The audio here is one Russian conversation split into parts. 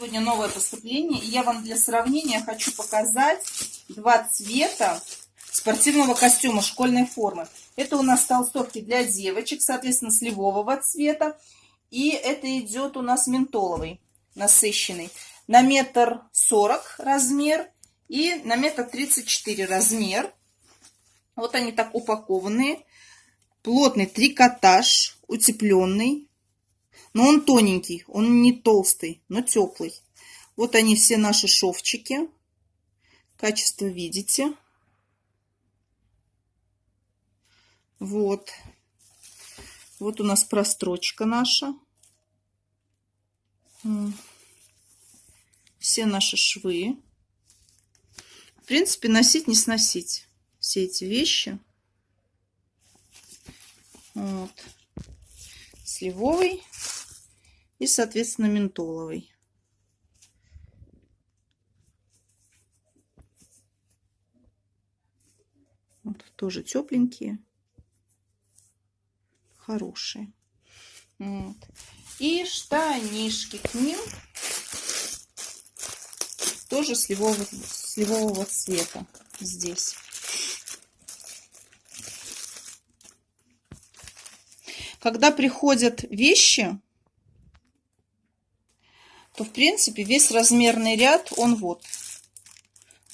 Сегодня новое поступление, и я вам для сравнения хочу показать два цвета спортивного костюма школьной формы. Это у нас толстовки для девочек, соответственно, сливового цвета. И это идет у нас ментоловый, насыщенный. На метр сорок размер и на метр тридцать четыре размер. Вот они так упакованные. Плотный трикотаж, утепленный. Но он тоненький, он не толстый, но теплый. Вот они все наши шовчики. Качество видите. Вот. Вот у нас прострочка наша. Все наши швы. В принципе, носить, не сносить все эти вещи. Вот. Сливовый и, соответственно, ментоловый. Вот, тоже тепленькие, хорошие. Вот. И штанишки к ним тоже сливового, сливового цвета здесь. Когда приходят вещи, то, в принципе, весь размерный ряд, он вот.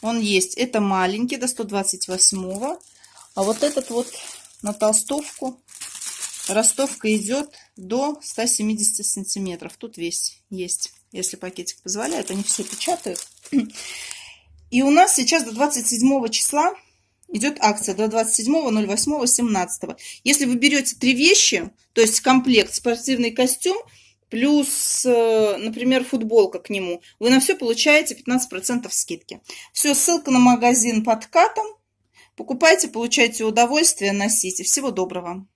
Он есть. Это маленький, до 128 А вот этот вот на толстовку, ростовка идет до 170 сантиметров. Тут весь есть, если пакетик позволяет. Они все печатают. И у нас сейчас до 27 числа идет акция до 27.08.17. Если вы берете три вещи, то есть комплект, спортивный костюм, плюс, э, например, футболка к нему, вы на все получаете 15% скидки. Все, ссылка на магазин под катом. Покупайте, получайте удовольствие, носите. Всего доброго.